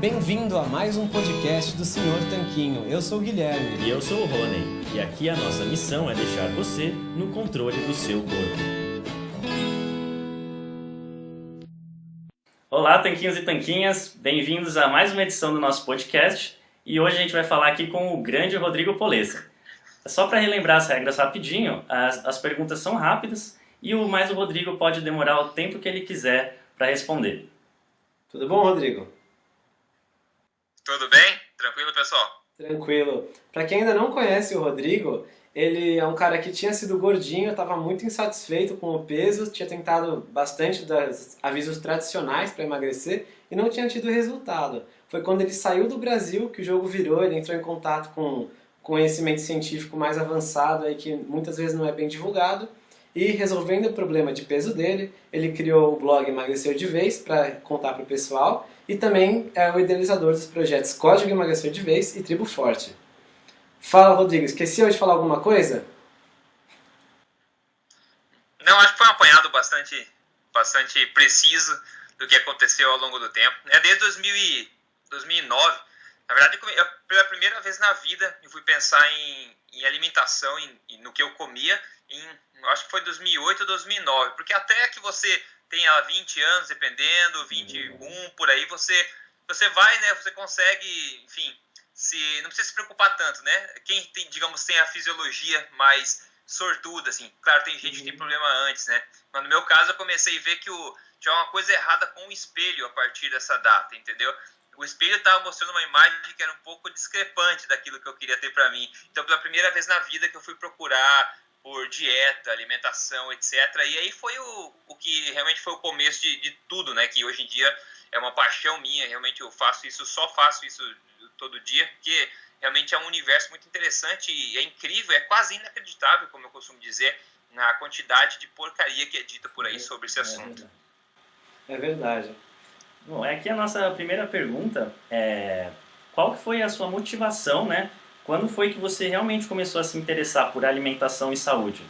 Bem-vindo a mais um podcast do Senhor Tanquinho. Eu sou o Guilherme. E eu sou o Rony. E aqui a nossa missão é deixar você no controle do seu corpo. Olá, tanquinhos e tanquinhas. Bem-vindos a mais uma edição do nosso podcast. E hoje a gente vai falar aqui com o grande Rodrigo Polessa. Só para relembrar as regras rapidinho, as, as perguntas são rápidas e o mais o Rodrigo pode demorar o tempo que ele quiser para responder. Tudo bom, Rodrigo? Tudo bem? Tranquilo, pessoal? Tranquilo. Para quem ainda não conhece o Rodrigo, ele é um cara que tinha sido gordinho, estava muito insatisfeito com o peso, tinha tentado bastante dos avisos tradicionais para emagrecer e não tinha tido resultado. Foi quando ele saiu do Brasil que o jogo virou, ele entrou em contato com conhecimento científico mais avançado aí que muitas vezes não é bem divulgado e resolvendo o problema de peso dele, ele criou o blog Emagrecer de Vez para contar para o pessoal e também é o idealizador dos projetos Código Emagrecer de Vez e Tribo Forte. Fala, Rodrigo, esqueci de falar alguma coisa? Não, acho que foi um apanhado bastante, bastante preciso do que aconteceu ao longo do tempo. É desde 2000 2009, na verdade, eu, pela primeira vez na vida, eu fui pensar em, em alimentação, em, no que eu comia, em, acho que foi 2008 ou 2009, porque até que você tenha 20 anos, dependendo, 21 por aí, você você vai, né? Você consegue, enfim, se não precisa se preocupar tanto, né? Quem tem, digamos, tem a fisiologia mais sortuda, assim. Claro, tem gente que tem uhum. problema antes, né? Mas no meu caso, eu comecei a ver que o, tinha uma coisa errada com o espelho a partir dessa data, entendeu? O espelho estava mostrando uma imagem que era um pouco discrepante daquilo que eu queria ter para mim. Então, pela primeira vez na vida que eu fui procurar por dieta, alimentação, etc. E aí foi o, o que realmente foi o começo de, de tudo, né? Que hoje em dia é uma paixão minha, realmente eu faço isso, só faço isso todo dia, porque realmente é um universo muito interessante e é incrível, é quase inacreditável, como eu costumo dizer, na quantidade de porcaria que é dita por aí é, sobre esse é assunto. É verdade. Bom, aqui a nossa primeira pergunta é qual foi a sua motivação, né, quando foi que você realmente começou a se interessar por alimentação e saúde?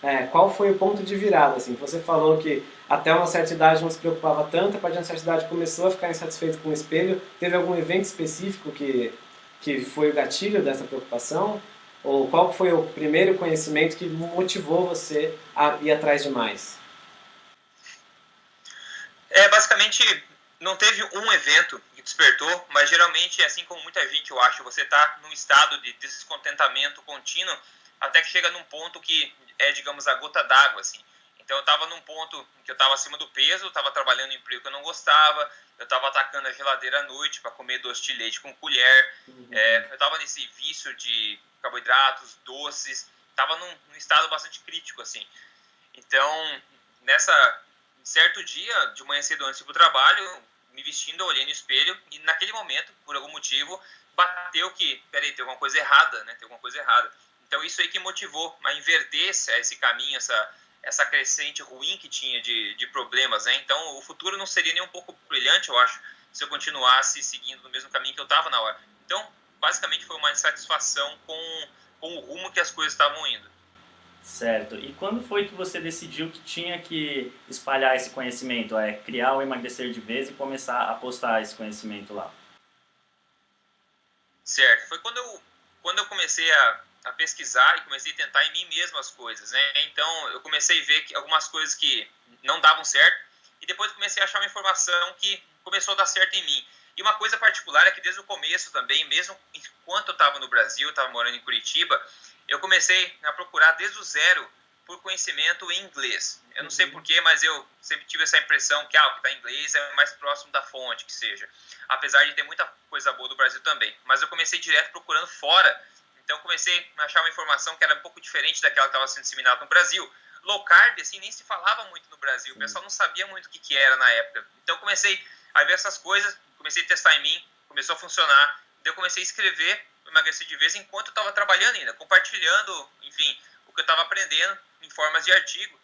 É, qual foi o ponto de virada? Assim? Você falou que até uma certa idade não se preocupava tanto, a partir de uma certa idade começou a ficar insatisfeito com o espelho. Teve algum evento específico que, que foi o gatilho dessa preocupação? Ou qual foi o primeiro conhecimento que motivou você a ir atrás de mais? É, basicamente, não teve um evento que despertou, mas geralmente, assim como muita gente, eu acho, você está num estado de descontentamento contínuo até que chega num ponto que é, digamos, a gota d'água, assim. Então eu estava num ponto que eu estava acima do peso, estava trabalhando em emprego que eu não gostava, eu estava atacando a geladeira à noite para comer doce de leite com colher, uhum. é, eu estava nesse vício de carboidratos, doces, estava num, num, estado bastante crítico, assim. Então, nessa certo dia, de manhã cedo antes do trabalho, me vestindo, olhei no espelho e naquele momento, por algum motivo, bateu que, peraí, tem alguma coisa errada, né? Tem alguma coisa errada. Então isso aí que motivou a inverter esse caminho, essa, essa crescente ruim que tinha de, de problemas, né? Então o futuro não seria nem um pouco brilhante, eu acho, se eu continuasse seguindo no mesmo caminho que eu estava na hora. Então, basicamente foi uma insatisfação com, com o rumo que as coisas estavam indo. Certo. E quando foi que você decidiu que tinha que espalhar esse conhecimento, é criar o emagrecer de vez e começar a postar esse conhecimento lá? Certo. Foi quando eu, quando eu comecei a, a pesquisar e comecei a tentar em mim mesmo as coisas, né? Então eu comecei a ver que algumas coisas que não davam certo e depois comecei a achar uma informação que começou a dar certo em mim. E uma coisa particular é que desde o começo também, mesmo enquanto eu estava no Brasil, estava morando em Curitiba, eu comecei a procurar desde o zero por conhecimento em inglês. Eu não sei uhum. porquê, mas eu sempre tive essa impressão que ah, o que está em inglês é mais próximo da fonte, que seja. Apesar de ter muita coisa boa do Brasil também. Mas eu comecei direto procurando fora. Então comecei a achar uma informação que era um pouco diferente daquela que estava sendo disseminada no Brasil. Low carb, assim, nem se falava muito no Brasil. O pessoal não sabia muito o que, que era na época. Então comecei a ver essas coisas, comecei a testar em mim, começou a funcionar. Daí eu comecei a escrever emagreci de vez enquanto eu estava trabalhando ainda, compartilhando, enfim, o que eu estava aprendendo em formas de artigo.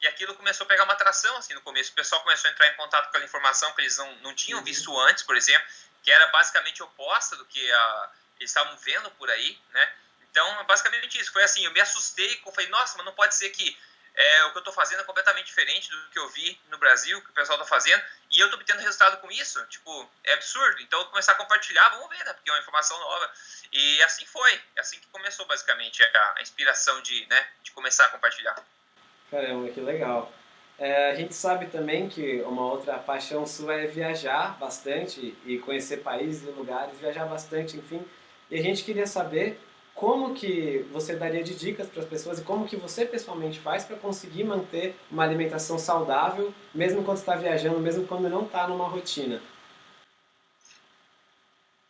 E aquilo começou a pegar uma atração, assim, no começo. O pessoal começou a entrar em contato com aquela informação que eles não, não tinham uhum. visto antes, por exemplo, que era basicamente oposta do que a, eles estavam vendo por aí, né? Então, basicamente isso. Foi assim, eu me assustei, eu falei, nossa, mas não pode ser que é, o que eu estou fazendo é completamente diferente do que eu vi no Brasil, que o pessoal está fazendo, e eu estou obtendo resultado com isso. Tipo, é absurdo. Então, eu vou começar a compartilhar, vamos ver, né? Porque é uma informação nova. E assim foi. É assim que começou, basicamente, a, a inspiração de, né, de começar a compartilhar. Caramba, que legal. É, a gente sabe também que uma outra paixão sua é viajar bastante e conhecer países e lugares, viajar bastante, enfim. E a gente queria saber como que você daria de dicas para as pessoas e como que você pessoalmente faz para conseguir manter uma alimentação saudável, mesmo quando está viajando, mesmo quando não está numa rotina.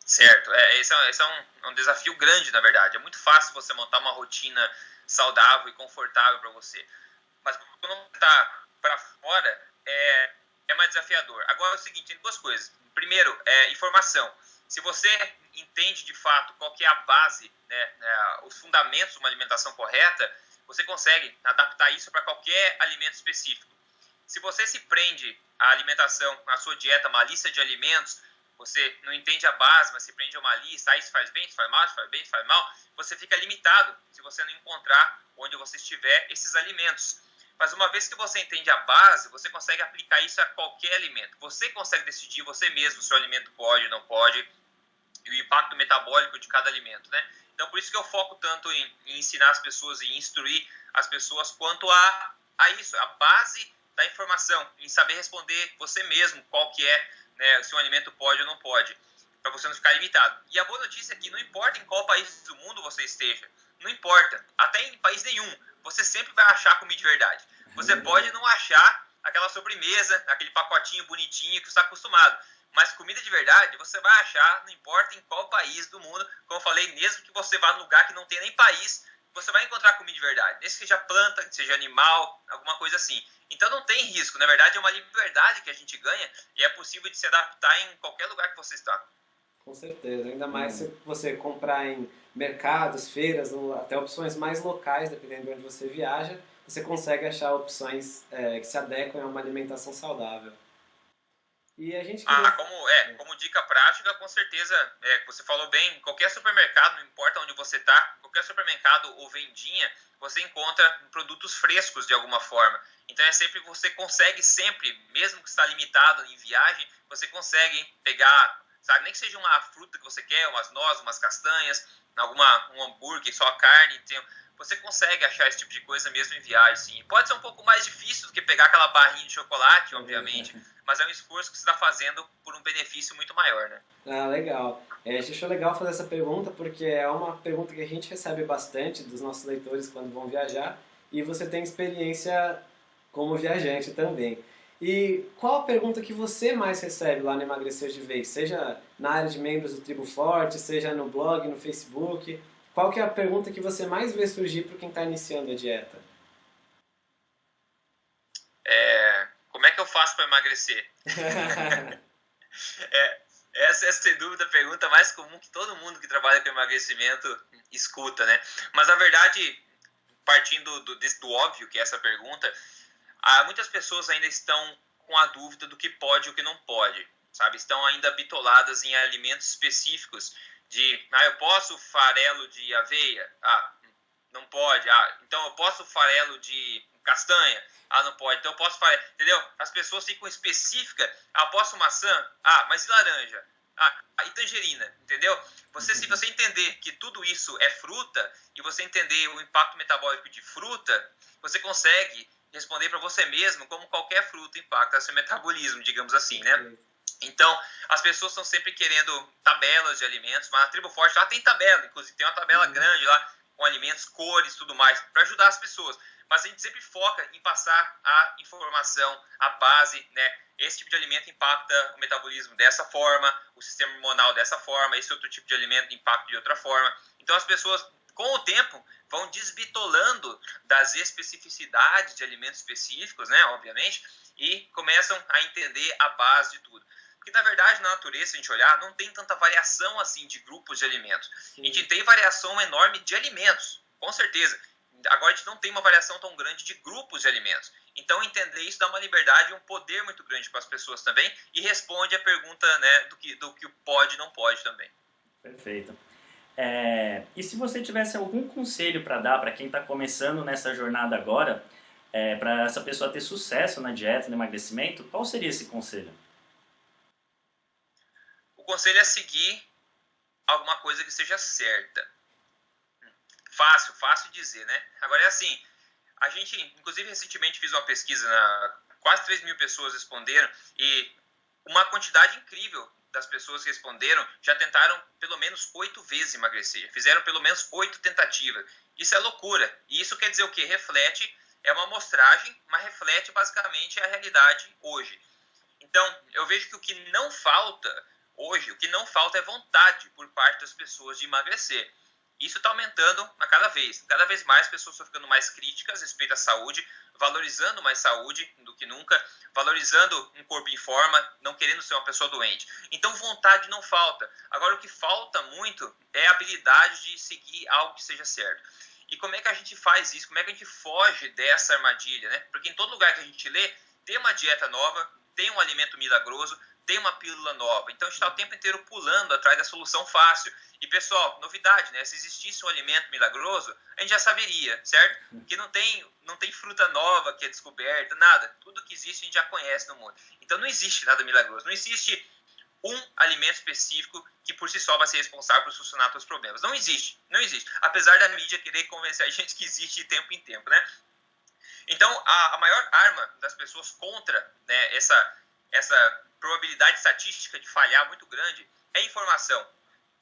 Certo, é, esse, é, esse é um, um, desafio grande, na verdade. É muito fácil você montar uma rotina saudável e confortável para você. Mas quando está para fora, é, é mais desafiador. Agora é o seguinte, tem duas coisas. Primeiro, é informação. Se você entende de fato qual que é a base, né, né, os fundamentos de uma alimentação correta, você consegue adaptar isso para qualquer alimento específico. Se você se prende à alimentação, à sua dieta, uma lista de alimentos, você não entende a base, mas se prende a uma lista, ah, isso faz bem, isso faz mal, isso faz bem, isso faz mal, você fica limitado se você não encontrar onde você estiver esses alimentos. Mas uma vez que você entende a base, você consegue aplicar isso a qualquer alimento. Você consegue decidir você mesmo se o alimento pode ou não pode, e o impacto metabólico de cada alimento, né? Então, por isso que eu foco tanto em, em ensinar as pessoas e instruir as pessoas quanto a, a isso, a base da informação, em saber responder você mesmo qual que é, né, se um alimento pode ou não pode, para você não ficar limitado. E a boa notícia é que não importa em qual país do mundo você esteja, não importa, até em país nenhum, você sempre vai achar comida de verdade. Você uhum. pode não achar aquela sobremesa, aquele pacotinho bonitinho que você está acostumado. Mas comida de verdade você vai achar, não importa em qual país do mundo. Como eu falei, mesmo que você vá num lugar que não tem nem país, você vai encontrar comida de verdade. Desde que seja planta, que seja animal, alguma coisa assim. Então não tem risco. Na verdade, é uma liberdade que a gente ganha e é possível de se adaptar em qualquer lugar que você está. Com certeza. Ainda mais se você comprar em mercados, feiras, até opções mais locais, dependendo de onde você viaja, você consegue achar opções é, que se adequem a uma alimentação saudável. E a gente queria... Ah, como, é, como dica prática, com certeza, é, você falou bem, qualquer supermercado, não importa onde você está, qualquer supermercado ou vendinha, você encontra produtos frescos de alguma forma. Então é sempre, você consegue sempre, mesmo que está limitado em viagem, você consegue pegar, sabe, nem que seja uma fruta que você quer, umas nozes, umas castanhas, alguma, um hambúrguer, só carne, tem, você consegue achar esse tipo de coisa mesmo em viagem, sim. Pode ser um pouco mais difícil do que pegar aquela barrinha de chocolate, obviamente, mas é um esforço que você está fazendo por um benefício muito maior, né? Ah, legal. É, a gente achou legal fazer essa pergunta porque é uma pergunta que a gente recebe bastante dos nossos leitores quando vão viajar e você tem experiência como viajante também. E qual a pergunta que você mais recebe lá no Emagrecer de Vez? Seja na área de membros do Tribo Forte, seja no blog, no Facebook qual que é a pergunta que você mais vê surgir para quem está iniciando a dieta? É, como é que eu faço para emagrecer? é, essa é, sem dúvida, a pergunta mais comum que todo mundo que trabalha com emagrecimento escuta, né? Mas, na verdade, partindo do, do, óbvio que é essa pergunta, há, muitas pessoas ainda estão com a dúvida do que pode e o que não pode, sabe? Estão ainda bitoladas em alimentos específicos de, ah, eu posso farelo de aveia? Ah, não pode. Ah, então eu posso farelo de castanha? Ah, não pode. Então eu posso farelo, entendeu? As pessoas ficam específicas. Ah, posso maçã? Ah, mas e laranja? Ah, e tangerina, entendeu? Você, se você entender que tudo isso é fruta e você entender o impacto metabólico de fruta, você consegue responder para você mesmo como qualquer fruta impacta seu metabolismo, digamos assim, né? Então, as pessoas estão sempre querendo tabelas de alimentos, mas a Tribo Forte lá tem tabela, inclusive tem uma tabela uhum. grande lá com alimentos, cores, tudo mais, para ajudar as pessoas. Mas a gente sempre foca em passar a informação, a base, né? Esse tipo de alimento impacta o metabolismo dessa forma, o sistema hormonal dessa forma, esse outro tipo de alimento impacta de outra forma. Então as pessoas, com o tempo, vão desbitolando das especificidades de alimentos específicos, né? Obviamente, e começam a entender a base de tudo. Porque, na verdade, na natureza, se a gente olhar, não tem tanta variação assim de grupos de alimentos. Sim. A gente tem variação enorme de alimentos, com certeza. Agora a gente não tem uma variação tão grande de grupos de alimentos. Então, entender isso dá uma liberdade e um poder muito grande para as pessoas também e responde a pergunta né, do, que, do que pode e não pode também. Perfeito. É, e se você tivesse algum conselho para dar para quem está começando nessa jornada agora, é, para essa pessoa ter sucesso na dieta, no emagrecimento, qual seria esse conselho? Conselho é seguir alguma coisa que seja certa. Fácil, fácil dizer, né? Agora é assim, a gente, inclusive recentemente fiz uma pesquisa, na, quase 3 mil pessoas responderam e uma quantidade incrível das pessoas que responderam já tentaram pelo menos oito vezes emagrecer, fizeram pelo menos oito tentativas. Isso é loucura. E isso quer dizer o que? Reflete, é uma amostragem, mas reflete basicamente a realidade hoje. Então, eu vejo que o que não falta hoje, o que não falta é vontade por parte das pessoas de emagrecer. Isso está aumentando a cada vez. Cada vez mais pessoas estão ficando mais críticas a respeito da saúde, valorizando mais saúde do que nunca, valorizando um corpo em forma, não querendo ser uma pessoa doente. Então, vontade não falta. Agora, o que falta muito é a habilidade de seguir algo que seja certo. E como é que a gente faz isso? Como é que a gente foge dessa armadilha? Né? Porque em todo lugar que a gente lê, tem uma dieta nova, tem um alimento milagroso, tem uma pílula nova. Então a gente está o tempo inteiro pulando atrás da solução fácil. E pessoal, novidade, né? Se existisse um alimento milagroso, a gente já saberia, certo? Que não tem, não tem fruta nova que é descoberta, nada. Tudo que existe a gente já conhece no mundo. Então não existe nada milagroso. Não existe um alimento específico que por si só vai ser responsável por solucionar os problemas. Não existe, não existe. Apesar da mídia querer convencer a gente que existe de tempo em tempo, né? Então, a, a maior arma das pessoas contra né, essa, essa probabilidade estatística de falhar muito grande é informação.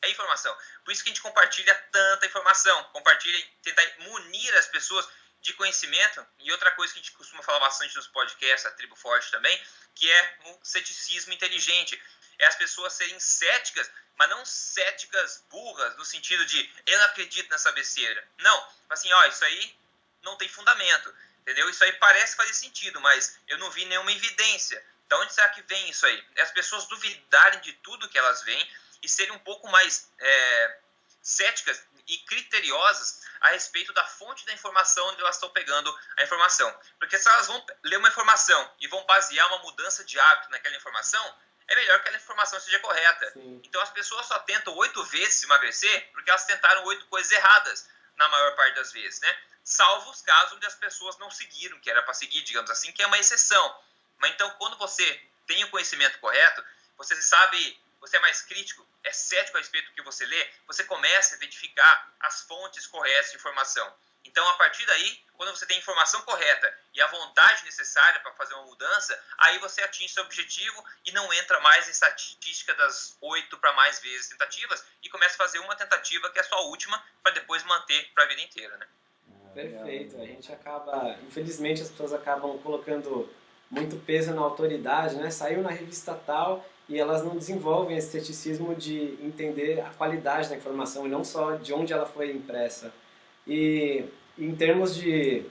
É informação. Por isso que a gente compartilha tanta informação, compartilha, tentar munir as pessoas de conhecimento. E outra coisa que a gente costuma falar bastante nos podcasts, a Tribo Forte também, que é o ceticismo inteligente. É as pessoas serem céticas, mas não céticas burras, no sentido de eu não acredito nessa besteira. Não, assim, ó, isso aí não tem fundamento, entendeu? Isso aí parece fazer sentido, mas eu não vi nenhuma evidência. De onde será que vem isso aí? É as pessoas duvidarem de tudo que elas veem e serem um pouco mais é, céticas e criteriosas a respeito da fonte da informação onde elas estão pegando a informação. Porque se elas vão ler uma informação e vão basear uma mudança de hábito naquela informação, é melhor que aquela informação seja correta. Sim. Então as pessoas só tentam oito vezes emagrecer porque elas tentaram oito coisas erradas na maior parte das vezes, né? Salvo os casos onde as pessoas não seguiram, que era para seguir, digamos assim, que é uma exceção. Mas então, quando você tem o conhecimento correto, você sabe, você é mais crítico, é cético a respeito do que você lê, você começa a identificar as fontes corretas de informação. Então, a partir daí, quando você tem a informação correta e a vontade necessária para fazer uma mudança, aí você atinge seu objetivo e não entra mais em estatística das oito para mais vezes tentativas e começa a fazer uma tentativa que é a sua última para depois manter para a vida inteira, né? Perfeito. A gente acaba, infelizmente, as pessoas acabam colocando muito peso na autoridade, né? Saiu na revista tal e elas não desenvolvem esse ceticismo de entender a qualidade da informação e não só de onde ela foi impressa. E em termos de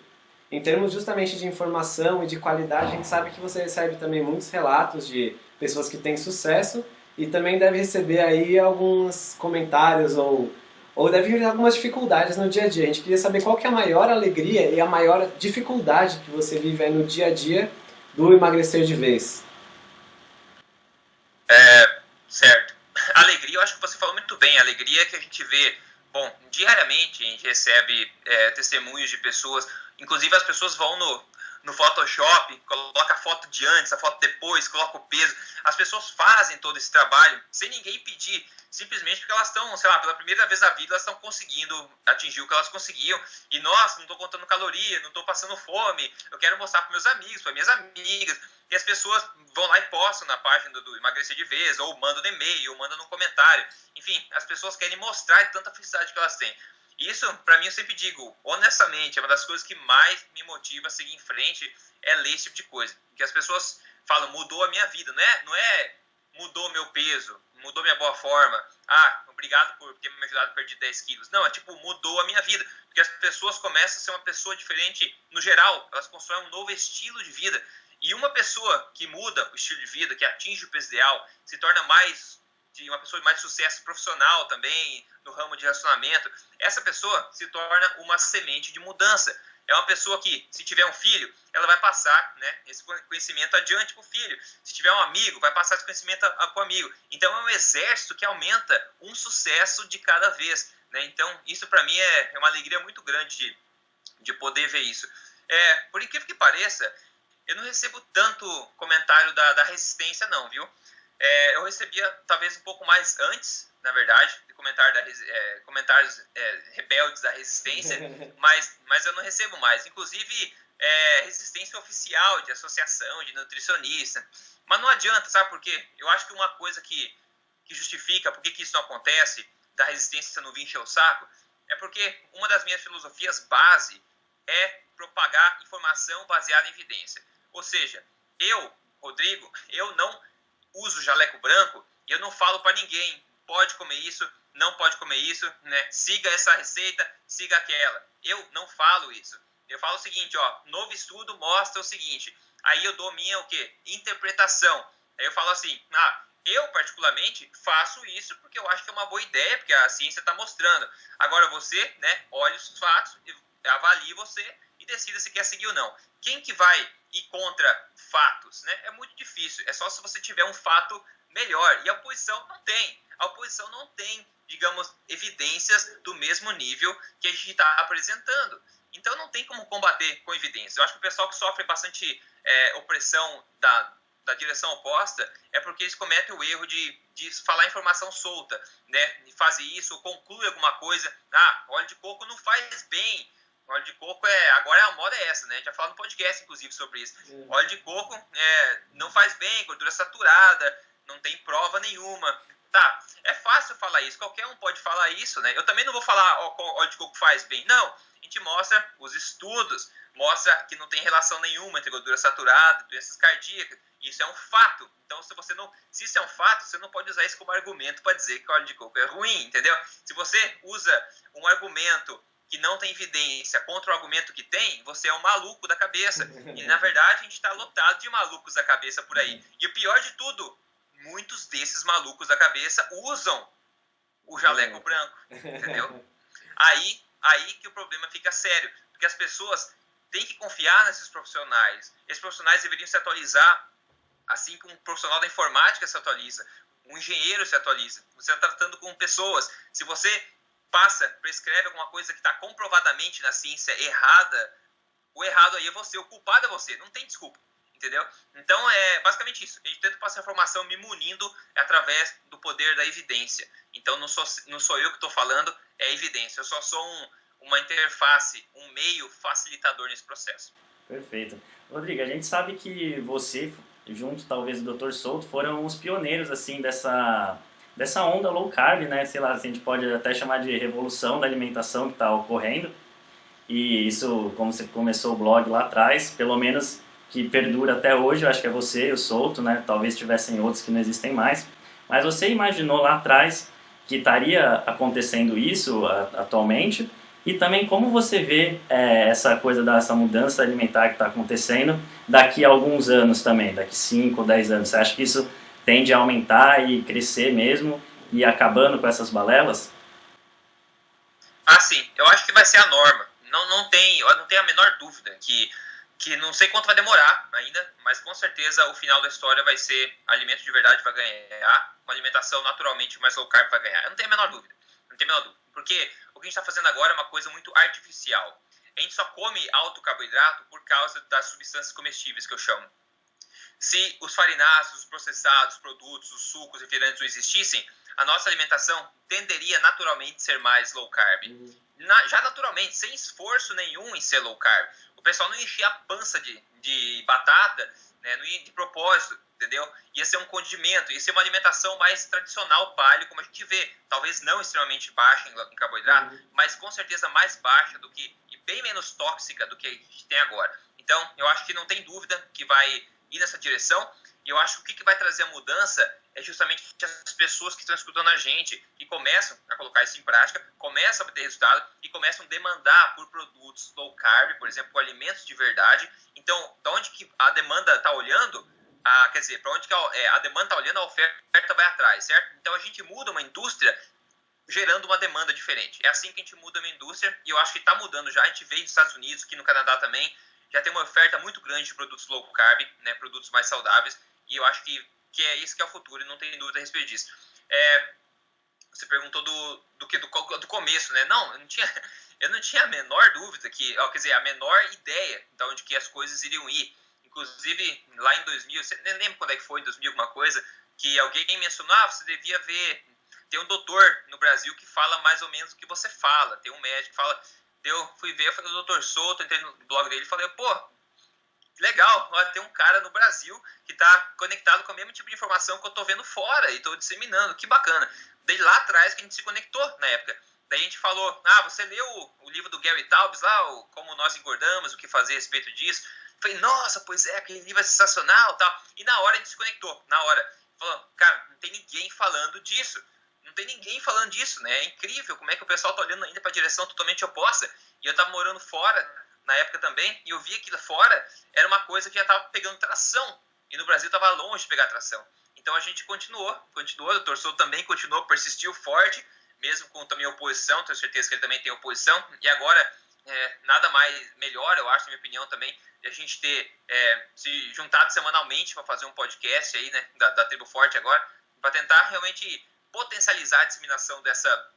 em termos justamente de informação e de qualidade, a gente sabe que você recebe também muitos relatos de pessoas que têm sucesso e também deve receber aí alguns comentários ou, ou deve ter algumas dificuldades no dia a dia. A gente queria saber qual que é a maior alegria e a maior dificuldade que você vive aí no dia a dia do emagrecer de vez? É, certo. Alegria, eu acho que você falou muito bem. Alegria é que a gente vê, bom, diariamente a gente recebe é, testemunhos de pessoas, inclusive as pessoas vão no, no Photoshop, coloca a foto de antes, a foto depois, coloca o peso. As pessoas fazem todo esse trabalho sem ninguém pedir, simplesmente porque elas estão, sei lá, pela primeira vez na vida, elas estão conseguindo atingir o que elas conseguiam. E nossa, não estou contando caloria, não estou passando fome, eu quero mostrar para meus amigos, para minhas amigas. E as pessoas vão lá e postam na página do, do Emagrecer de Vez, ou mandam no e-mail, ou mandam no comentário. Enfim, as pessoas querem mostrar tanta felicidade que elas têm. Isso, para mim, eu sempre digo, honestamente, é uma das coisas que mais me motiva a seguir em frente é ler esse tipo de coisa. Que as pessoas falam, mudou a minha vida, não é, não é mudou meu peso, mudou minha boa forma, ah, obrigado por ter me ajudado a perder 10 quilos. Não, é tipo, mudou a minha vida. Porque as pessoas começam a ser uma pessoa diferente no geral, elas constroem um novo estilo de vida. E uma pessoa que muda o estilo de vida, que atinge o peso ideal, se torna mais de uma pessoa de mais sucesso profissional também, no ramo de relacionamento, essa pessoa se torna uma semente de mudança. É uma pessoa que, se tiver um filho, ela vai passar né, esse conhecimento adiante para o filho. Se tiver um amigo, vai passar esse conhecimento para o amigo. Então, é um exército que aumenta um sucesso de cada vez. Né? Então, isso para mim é, é uma alegria muito grande de, de poder ver isso. É, por incrível que pareça, eu não recebo tanto comentário da, da resistência, não, viu? É, eu recebia talvez um pouco mais antes, na verdade, de comentário da, é, comentários é, rebeldes da resistência, mas, mas eu não recebo mais. Inclusive, é, resistência oficial de associação, de nutricionista. Mas não adianta, sabe por quê? Eu acho que uma coisa que, que justifica por que, que isso não acontece, da resistência não vir encher o saco, é porque uma das minhas filosofias base é propagar informação baseada em evidência. Ou seja, eu, Rodrigo, eu não uso jaleco branco e eu não falo para ninguém, pode comer isso, não pode comer isso, né? Siga essa receita, siga aquela. Eu não falo isso. Eu falo o seguinte, ó, novo estudo mostra o seguinte. Aí eu dou minha o quê? Interpretação. Aí eu falo assim, ah, eu particularmente faço isso porque eu acho que é uma boa ideia, porque a ciência está mostrando. Agora você, né, olhe os fatos, avalie você e decida se quer seguir ou não. Quem que vai ir contra fatos, né? É muito difícil. É só se você tiver um fato melhor. E a oposição não tem. A oposição não tem, digamos, evidências do mesmo nível que a gente está apresentando. Então não tem como combater com evidências. Eu acho que o pessoal que sofre bastante é, opressão da, da direção oposta é porque eles cometem o erro de, de falar informação solta, né? De fazer isso, conclui alguma coisa. Ah, óleo de coco não faz bem. Óleo de coco é. Agora a moda é essa, né? A gente já falou no podcast, inclusive, sobre isso. É. Óleo de coco é, não faz bem, gordura saturada, não tem prova nenhuma. Tá, é fácil falar isso, qualquer um pode falar isso, né? Eu também não vou falar ó, óleo de coco faz bem, não. A gente mostra os estudos, mostra que não tem relação nenhuma entre gordura saturada e doenças cardíacas. Isso é um fato. Então, se você não, se isso é um fato, você não pode usar isso como argumento para dizer que óleo de coco é ruim, entendeu? Se você usa um argumento que não tem evidência contra o argumento que tem, você é um maluco da cabeça. E na verdade a gente está lotado de malucos da cabeça por aí. E o pior de tudo, muitos desses malucos da cabeça usam o jaleco branco, entendeu? Aí, aí que o problema fica sério, porque as pessoas têm que confiar nesses profissionais. Esses profissionais deveriam se atualizar, assim como um profissional da informática se atualiza, um engenheiro se atualiza. Você está tratando com pessoas. Se você passa, prescreve alguma coisa que está comprovadamente na ciência errada, o errado aí é você, o culpado é você, não tem desculpa, entendeu? Então é basicamente isso. Gente tenta passar informação me munindo através do poder da evidência. Então não sou, não sou eu que estou falando, é evidência. Eu só sou um, uma interface, um meio facilitador nesse processo. Perfeito. Rodrigo, a gente sabe que você, junto talvez do Dr. Souto, foram os pioneiros assim dessa dessa onda low carb, né? Sei lá, a gente pode até chamar de revolução da alimentação que está ocorrendo. E isso, como você começou o blog lá atrás, pelo menos que perdura até hoje, eu acho que é você, o Souto, né? Talvez tivessem outros que não existem mais. Mas você imaginou lá atrás que estaria acontecendo isso atualmente? E também como você vê é, essa coisa dessa mudança alimentar que está acontecendo daqui a alguns anos também, daqui 5 ou 10 anos? Você acha que isso tende a aumentar e crescer mesmo e acabando com essas balelas? Ah, sim. Eu acho que vai ser a norma. Não, não, tem, não tem a menor dúvida que, que não sei quanto vai demorar ainda, mas com certeza o final da história vai ser alimento de verdade vai ganhar, uma alimentação naturalmente mais low carb vai ganhar. Eu não tenho a menor dúvida. Não tenho a menor dúvida. Porque o que a gente está fazendo agora é uma coisa muito artificial. A gente só come alto carboidrato por causa das substâncias comestíveis que eu chamo. Se os farináceos, os processados, os produtos, os sucos, refrigerantes não existissem, a nossa alimentação tenderia naturalmente a ser mais low carb. Na, já naturalmente, sem esforço nenhum em ser low carb. O pessoal não enchia a pança de, de batata, né, não ia de propósito, entendeu? Ia ser um condimento, ia ser uma alimentação mais tradicional, paleo, como a gente vê. Talvez não extremamente baixa em, em carboidrato, uhum. mas com certeza mais baixa do que, e bem menos tóxica do que a gente tem agora. Então, eu acho que não tem dúvida que vai ir nessa direção. E eu acho que o que vai trazer a mudança é justamente as pessoas que estão escutando a gente e começam a colocar isso em prática, começam a ter resultado e começam a demandar por produtos low carb, por exemplo, alimentos de verdade. Então, da onde que a demanda está olhando, a, quer dizer, para onde que a, é, a demanda está olhando, a oferta vai atrás, certo? Então, a gente muda uma indústria gerando uma demanda diferente. É assim que a gente muda uma indústria e eu acho que está mudando já. A gente veio dos Estados Unidos, aqui no Canadá também, já tem uma oferta muito grande de produtos low carb, né, produtos mais saudáveis, e eu acho que, que é isso que é o futuro, e não tem dúvida a respeito disso. É, você perguntou do, do que do, do começo, né? Não, eu não tinha, eu não tinha a menor dúvida que, ó, quer dizer, a menor ideia de onde que as coisas iriam ir. Inclusive, lá em 2000, você nem lembro quando é que foi, em 2000 alguma coisa, que alguém mencionou, ah, você devia ver, tem um doutor no Brasil que fala mais ou menos o que você fala, tem um médico que fala, eu fui ver, falei, doutor Souto, entrei no blog dele e falei, pô, legal, tem um cara no Brasil que está conectado com o mesmo tipo de informação que eu estou vendo fora e estou disseminando, que bacana. Daí lá atrás que a gente se conectou na época. Daí a gente falou, ah, você leu o, livro do Gary Taubes lá, o Como Nós Engordamos, o que fazer a respeito disso? Falei, nossa, pois é, aquele livro é sensacional tal. E na hora a gente se conectou, na hora. Falou, cara, não tem ninguém falando disso. Tem ninguém falando disso, né? É incrível como é que o pessoal tá olhando ainda para a direção totalmente oposta. E eu tava morando fora na época também, e eu vi que lá fora era uma coisa que já tava pegando tração. E no Brasil tava longe de pegar tração. Então a gente continuou, continuou, o Torçou também continuou, persistiu forte, mesmo com também oposição, tenho certeza que ele também tem oposição. E agora, é, nada mais melhor, eu acho, na minha opinião também, a gente ter é, se juntado semanalmente para fazer um podcast aí, né, da, da Tribo Forte agora, para tentar realmente potencializar a disseminação dessa,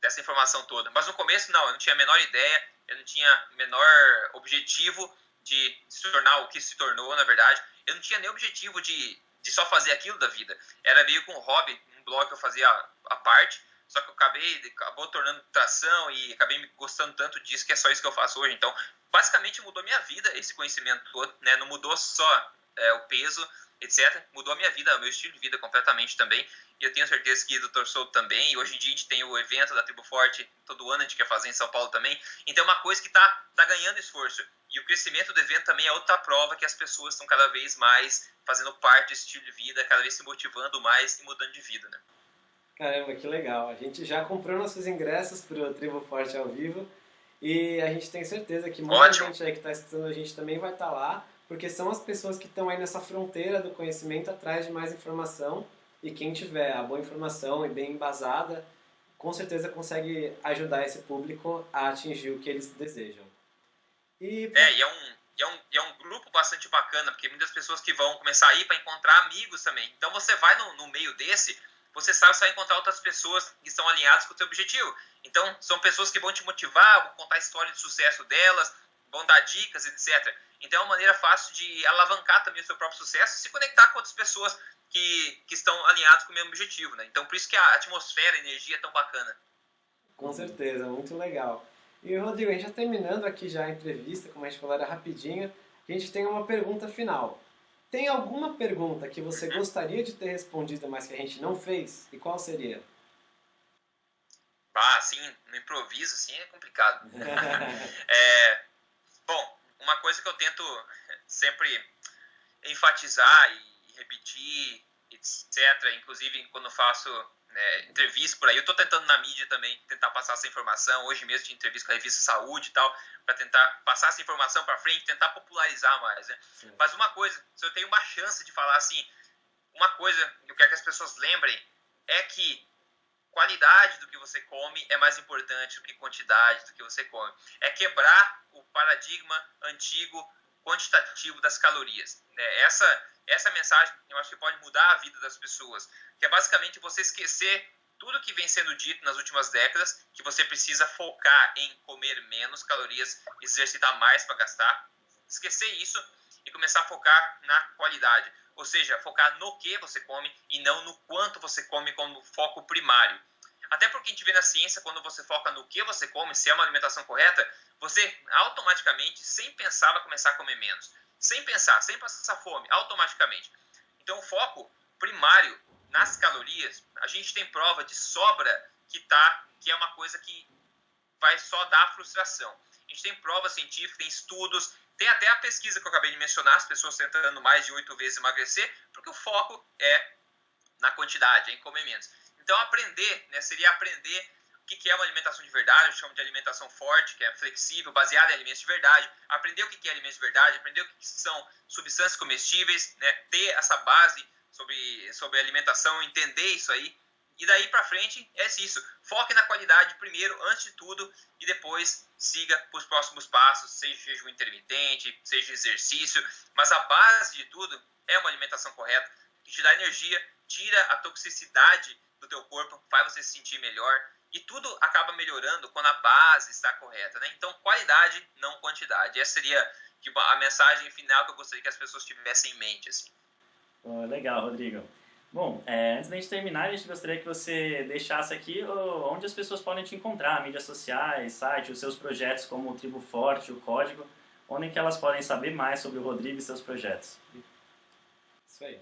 dessa informação toda. Mas no começo, não, eu não tinha a menor ideia, eu não tinha o menor objetivo de se tornar o que se tornou, na verdade. Eu não tinha nem objetivo de, de só fazer aquilo da vida. Era meio com um hobby, um blog que eu fazia a parte, só que eu acabei, acabou tornando tração e acabei me gostando tanto disso que é só isso que eu faço hoje. Então, basicamente mudou minha vida esse conhecimento todo, né? Não mudou só é, o peso, etc. Mudou a minha vida, o meu estilo de vida completamente também. E eu tenho certeza que o Dr. Souto também. E hoje em dia a gente tem o evento da Tribo Forte, todo ano a gente quer fazer em São Paulo também. Então é uma coisa que está tá ganhando esforço. E o crescimento do evento também é outra prova que as pessoas estão cada vez mais fazendo parte desse estilo de vida, cada vez se motivando mais e mudando de vida, né? Caramba, que legal. A gente já comprou nossos ingressos para o Tribo Forte ao vivo e a gente tem certeza que muita Ótimo. gente aí que está escutando a gente também vai estar tá lá porque são as pessoas que estão aí nessa fronteira do conhecimento atrás de mais informação e quem tiver a boa informação e bem embasada, com certeza consegue ajudar esse público a atingir o que eles desejam. E... É, e é um, e é, um, e é um grupo bastante bacana, porque muitas pessoas que vão começar a ir para encontrar amigos também. Então você vai no, no meio desse, você sabe que você vai encontrar outras pessoas que estão alinhadas com o seu objetivo. Então, são pessoas que vão te motivar, vão contar a história de sucesso delas, vão dar dicas, etc. Então é uma maneira fácil de alavancar também o seu próprio sucesso e se conectar com outras pessoas que, que estão alinhadas com o mesmo objetivo, né? Então por isso que a atmosfera, a energia é tão bacana. Com certeza, muito legal. E Rodrigo, a gente já terminando aqui já a entrevista, como a gente falou, era rapidinho, a gente tem uma pergunta final. Tem alguma pergunta que você uhum. gostaria de ter respondido, mas que a gente não fez? E qual seria? Ah, sim, no improviso, assim, é complicado. é, Bom, uma coisa que eu tento sempre enfatizar e repetir, etc., inclusive quando faço né, entrevista por aí, eu estou tentando na mídia também tentar passar essa informação. Hoje mesmo de entrevista com a revista Saúde e tal, para tentar passar essa informação para frente, tentar popularizar mais. Né? Mas uma coisa, se eu tenho uma chance de falar assim, uma coisa que eu quero que as pessoas lembrem é que qualidade do que você come é mais importante do que quantidade do que você come. É quebrar o paradigma antigo quantitativo das calorias. É, essa, essa mensagem eu acho que pode mudar a vida das pessoas, que é basicamente você esquecer tudo que vem sendo dito nas últimas décadas, que você precisa focar em comer menos calorias, exercitar mais para gastar, esquecer isso e começar a focar na qualidade. Ou seja, focar no que você come e não no quanto você come como foco primário. Até porque a gente vê na ciência, quando você foca no que você come, se é uma alimentação correta, você automaticamente, sem pensar, vai começar a comer menos. Sem pensar, sem passar fome, automaticamente. Então, o foco primário nas calorias, a gente tem prova de sobra que, tá, que é uma coisa que vai só dar frustração. A gente tem prova científica, tem estudos, tem até a pesquisa que eu acabei de mencionar, as pessoas tentando mais de oito vezes emagrecer, porque o foco é na quantidade, é em comer menos. Então, aprender né, seria aprender o que é uma alimentação de verdade, eu chamo de alimentação forte, que é flexível, baseada em alimentos de verdade, aprender o que é alimentos de verdade, aprender o que são substâncias comestíveis, né, ter essa base sobre, sobre alimentação, entender isso aí, e daí para frente é isso. Foque na qualidade primeiro, antes de tudo, e depois siga para os próximos passos, seja jejum intermitente, seja exercício. Mas a base de tudo é uma alimentação correta, que te dá energia, tira a toxicidade do teu corpo, faz você se sentir melhor E tudo acaba melhorando quando a base está correta, né? Então, qualidade, não quantidade. Essa seria tipo, a mensagem final que eu gostaria que as pessoas tivessem em mente. Assim. Oh, legal, Rodrigo. Bom, é, antes da gente terminar, a gente gostaria que você deixasse aqui onde as pessoas podem te encontrar, mídias sociais, site, os seus projetos como o Tribo Forte, o Código, onde que elas podem saber mais sobre o Rodrigo e seus projetos. Isso aí.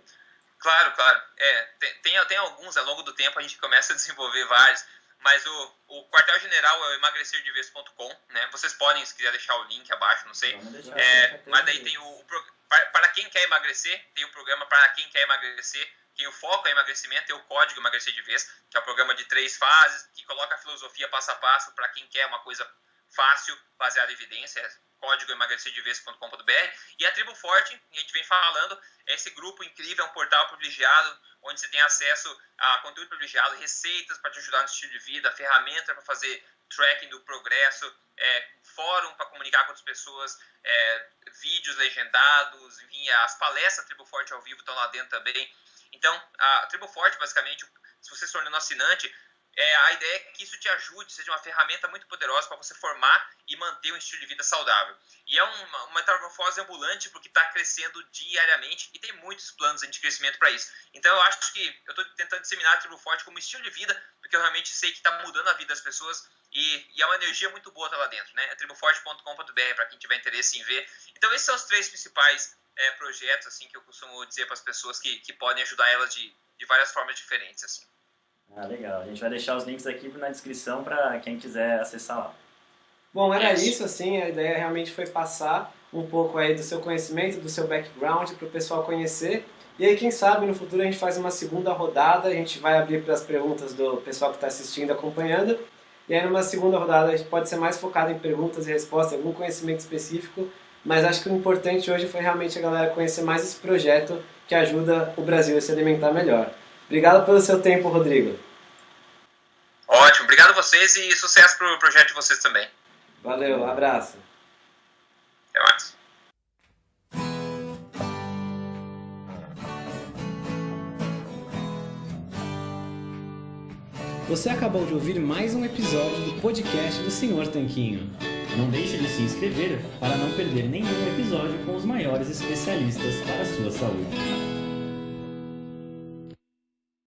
Claro, claro. É, tem, tem alguns, ao longo do tempo a gente começa a desenvolver vários, mas o, o quartel-general é o emagrecerdeves.com, né? Vocês podem, se quiser deixar o link abaixo, não sei. É, mas daí tem o, o para, para quem quer emagrecer, tem o programa para quem quer emagrecer, o foco é emagrecimento, tem o código emagrecer de vez, que é o programa de três fases, que coloca a filosofia passo a passo para quem quer uma coisa fácil, baseada em evidências, código emagrecerdevez.com.br. E a Tribo Forte, a gente vem falando, é esse grupo incrível, é um portal privilegiado, onde você tem acesso a conteúdo privilegiado, receitas para te ajudar no estilo de vida, ferramenta para fazer tracking do progresso, é, fórum para comunicar com outras pessoas, é, vídeos legendados, enfim, as palestras Tribo Forte ao vivo estão lá dentro também. Então, a Tribo Forte, basicamente, se você se tornando assinante, é, a ideia é que isso te ajude, seja uma ferramenta muito poderosa para você formar e manter um estilo de vida saudável. E é uma, uma metamorfose ambulante porque está crescendo diariamente e tem muitos planos de crescimento para isso. Então eu acho que eu estou tentando disseminar a Tribo Forte como estilo de vida, porque eu realmente sei que está mudando a vida das pessoas e, e, é uma energia muito boa tá lá dentro. Né? É triboforte.com.br para quem tiver interesse em ver. Então esses são os três principais é, projetos assim que eu costumo dizer para as pessoas que, que podem ajudar elas de, de várias formas diferentes. assim. Ah, legal. A gente vai deixar os links aqui na descrição para quem quiser acessar lá. Bom, era isso, assim, a ideia realmente foi passar um pouco aí do seu conhecimento, do seu background para o pessoal conhecer. E aí, quem sabe, no futuro a gente faz uma segunda rodada, a gente vai abrir para as perguntas do pessoal que está assistindo, acompanhando. E aí, numa segunda rodada, a gente pode ser mais focado em perguntas e respostas, algum conhecimento específico. Mas acho que o importante hoje foi realmente a galera conhecer mais esse projeto que ajuda o Brasil a se alimentar melhor. Obrigado pelo seu tempo, Rodrigo. Ótimo, obrigado a vocês e sucesso para o projeto de vocês também. Valeu, um abraço. Até mais. Você acabou de ouvir mais um episódio do podcast do Senhor Tanquinho. Não deixe de se inscrever para não perder nenhum episódio com os maiores especialistas para a sua saúde.